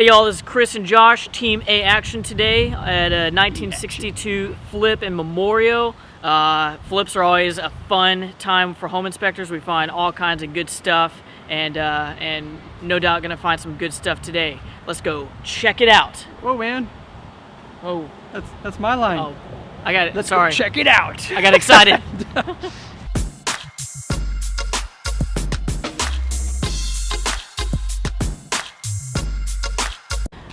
Hey y'all, this is Chris and Josh, Team A Action today at a 1962 Flip in Memorial. Uh, flips are always a fun time for home inspectors. We find all kinds of good stuff and, uh, and no doubt gonna find some good stuff today. Let's go check it out. Whoa man, Oh, that's that's my line. oh, I got it, Let's sorry. go check it out. I got excited.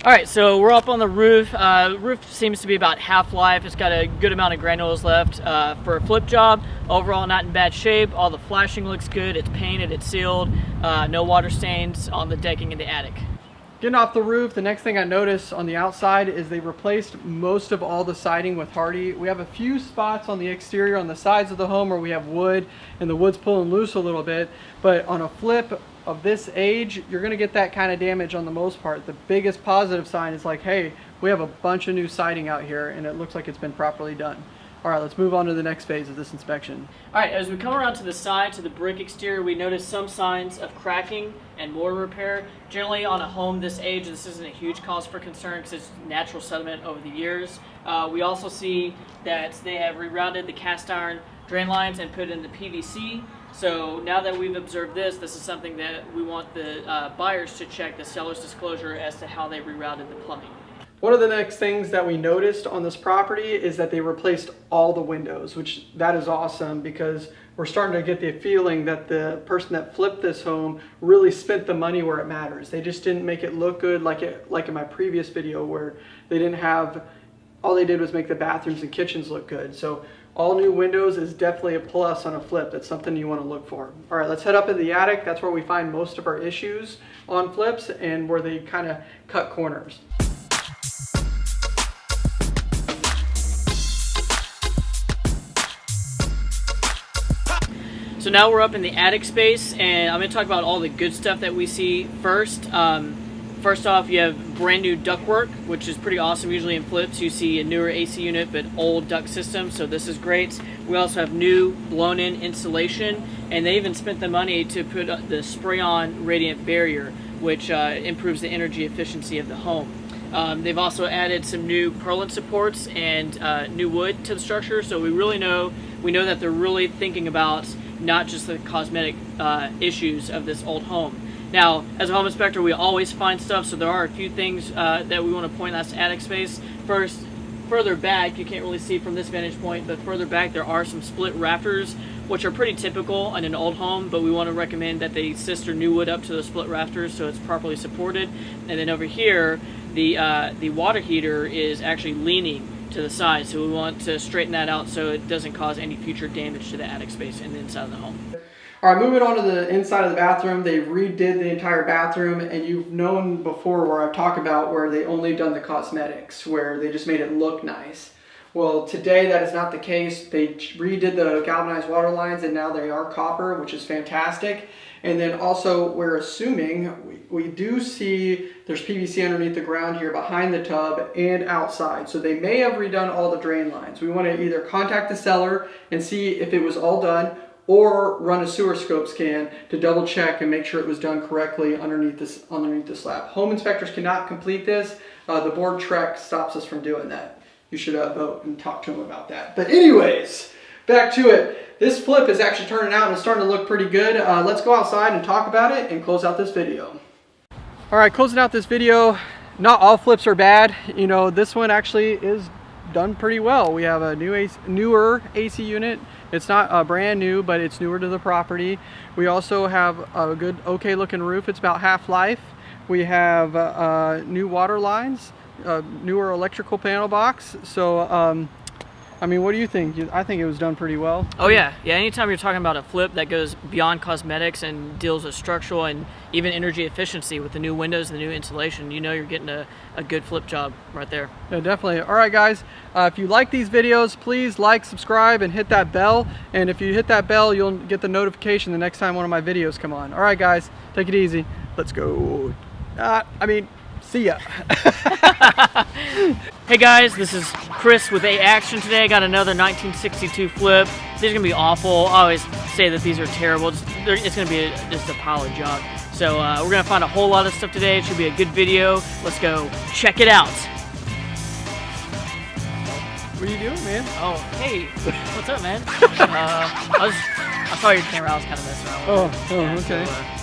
All right, so we're up on the roof. Uh, roof seems to be about half-life. It's got a good amount of granules left uh, for a flip job. Overall, not in bad shape. All the flashing looks good. It's painted, it's sealed. Uh, no water stains on the decking in the attic. Getting off the roof, the next thing I noticed on the outside is they replaced most of all the siding with Hardie. We have a few spots on the exterior on the sides of the home where we have wood and the wood's pulling loose a little bit, but on a flip of this age, you're gonna get that kind of damage on the most part. The biggest positive sign is like, hey, we have a bunch of new siding out here and it looks like it's been properly done. All right, let's move on to the next phase of this inspection. All right, as we come around to the side, to the brick exterior, we notice some signs of cracking and mortar repair. Generally, on a home this age, this isn't a huge cause for concern because it's natural sediment over the years. Uh, we also see that they have rerouted the cast iron drain lines and put in the PVC. So now that we've observed this, this is something that we want the uh, buyers to check the seller's disclosure as to how they rerouted the plumbing. One of the next things that we noticed on this property is that they replaced all the windows, which that is awesome because we're starting to get the feeling that the person that flipped this home really spent the money where it matters. They just didn't make it look good like it like in my previous video where they didn't have all they did was make the bathrooms and kitchens look good. So all new windows is definitely a plus on a flip. That's something you want to look for. All right, let's head up in the attic. That's where we find most of our issues on flips and where they kind of cut corners. So now we're up in the attic space, and I'm going to talk about all the good stuff that we see first. Um, first off, you have brand new ductwork, which is pretty awesome. Usually in flips, you see a newer AC unit, but old duct system, so this is great. We also have new blown-in insulation, and they even spent the money to put the spray-on radiant barrier, which uh, improves the energy efficiency of the home. Um, they've also added some new purlin supports and uh, new wood to the structure, so we really know we know that they're really thinking about not just the cosmetic uh, issues of this old home. Now, as a home inspector, we always find stuff, so there are a few things uh, that we want to point out to attic space. First, further back, you can't really see from this vantage point, but further back there are some split rafters, which are pretty typical in an old home, but we want to recommend that they sister new wood up to the split rafters so it's properly supported. And then over here, the, uh, the water heater is actually leaning to the side. So we want to straighten that out so it doesn't cause any future damage to the attic space and the inside of the home. All right, moving on to the inside of the bathroom. They redid the entire bathroom, and you've known before where I've talked about where they only done the cosmetics, where they just made it look nice. Well, today that is not the case. They redid the galvanized water lines, and now they are copper, which is fantastic. And then also, we're assuming, we, we do see there's PVC underneath the ground here behind the tub and outside. So they may have redone all the drain lines. We want to either contact the seller and see if it was all done, or run a sewer scope scan to double check and make sure it was done correctly underneath this underneath the slab. Home inspectors cannot complete this. Uh, the board TREC stops us from doing that. You should uh, vote and talk to them about that. But anyways, back to it. This flip is actually turning out and it's starting to look pretty good. Uh, let's go outside and talk about it and close out this video. All right, closing out this video. Not all flips are bad. You know, this one actually is done pretty well. We have a new AC, newer AC unit. It's not uh, brand new, but it's newer to the property. We also have a good, okay looking roof. It's about half life. We have uh, uh, new water lines, newer electrical panel box. So um, I mean, what do you think? I think it was done pretty well. Oh yeah, yeah. Anytime you're talking about a flip that goes beyond cosmetics and deals with structural and even energy efficiency with the new windows and the new insulation, you know you're getting a, a good flip job right there. Yeah, definitely. All right, guys. Uh, if you like these videos, please like, subscribe, and hit that bell. And if you hit that bell, you'll get the notification the next time one of my videos come on. All right, guys. Take it easy. Let's go. Uh, I mean, see ya. Hey guys, this is Chris with A Action today. I got another 1962 flip. These are gonna be awful. I always say that these are terrible. It's, it's gonna be a, just a pile of junk. So uh, we're gonna find a whole lot of stuff today. It should be a good video. Let's go check it out. What are you doing, man? Oh, hey, what's up, man? uh, I was, I saw your camera. I was kind of messing around. With Oh, it. oh, Yeah, so, okay. uh,